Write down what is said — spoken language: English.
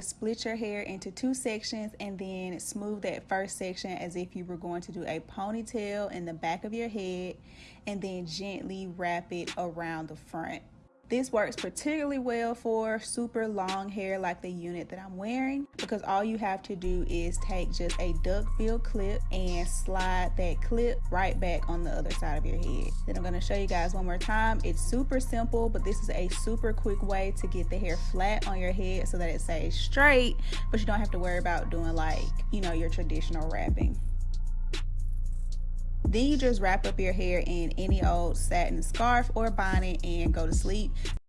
Split your hair into two sections and then smooth that first section as if you were going to do a ponytail in the back of your head and then gently wrap it around the front. This works particularly well for super long hair like the unit that I'm wearing because all you have to do is take just a duckbill clip and slide that clip right back on the other side of your head. Then I'm going to show you guys one more time. It's super simple, but this is a super quick way to get the hair flat on your head so that it stays straight, but you don't have to worry about doing like, you know, your traditional wrapping. Then you just wrap up your hair in any old satin scarf or bonnet and go to sleep.